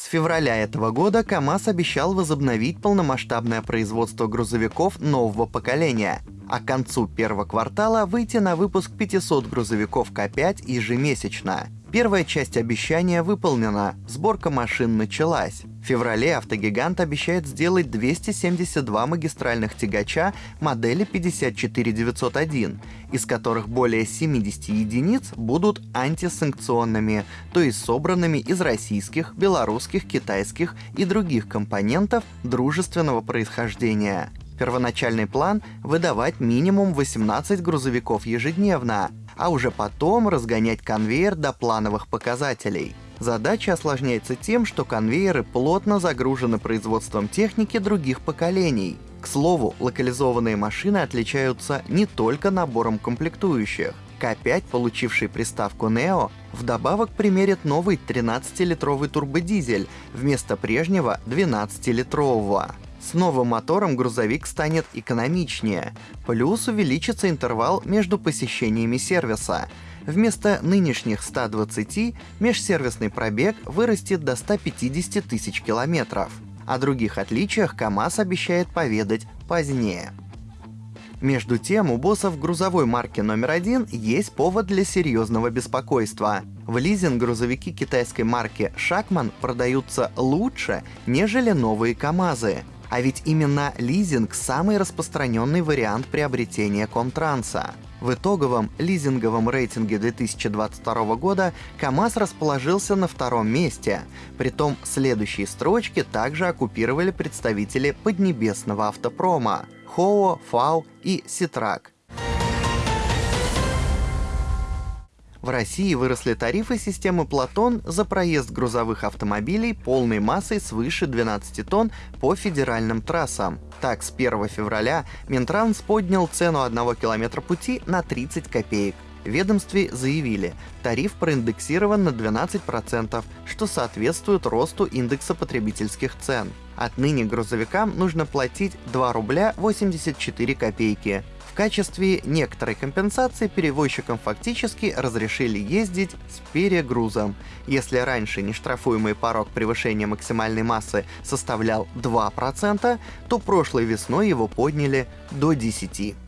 С февраля этого года КАМАЗ обещал возобновить полномасштабное производство грузовиков нового поколения, а к концу первого квартала выйти на выпуск 500 грузовиков К5 ежемесячно. Первая часть обещания выполнена, сборка машин началась. В феврале автогигант обещает сделать 272 магистральных тягача модели 54901, из которых более 70 единиц будут антисанкционными, то есть собранными из российских, белорусских, китайских и других компонентов дружественного происхождения. Первоначальный план – выдавать минимум 18 грузовиков ежедневно, а уже потом разгонять конвейер до плановых показателей. Задача осложняется тем, что конвейеры плотно загружены производством техники других поколений. К слову, локализованные машины отличаются не только набором комплектующих. К5, получивший приставку Neo, вдобавок примерит новый 13-литровый турбодизель вместо прежнего 12-литрового. С новым мотором грузовик станет экономичнее, плюс увеличится интервал между посещениями сервиса. Вместо нынешних 120 межсервисный пробег вырастет до 150 тысяч километров. О других отличиях КАМАЗ обещает поведать позднее. Между тем, у боссов грузовой марки номер один есть повод для серьезного беспокойства. В лизинг грузовики китайской марки Шакман продаются лучше, нежели новые КАМАЗы. А ведь именно лизинг – самый распространенный вариант приобретения Комтранса. В итоговом лизинговом рейтинге 2022 года КАМАЗ расположился на втором месте. Притом следующие строчки также оккупировали представители поднебесного автопрома – ХОО, ФАУ и Ситрак – В России выросли тарифы системы Платон за проезд грузовых автомобилей полной массой свыше 12 тонн по федеральным трассам. Так, с 1 февраля Минтранс поднял цену одного километра пути на 30 копеек. В ведомстве заявили, тариф проиндексирован на 12%, что соответствует росту индекса потребительских цен. Отныне грузовикам нужно платить 2 рубля 84 копейки качестве некоторой компенсации перевозчикам фактически разрешили ездить с перегрузом. Если раньше нештрафуемый порог превышения максимальной массы составлял 2%, то прошлой весной его подняли до 10%.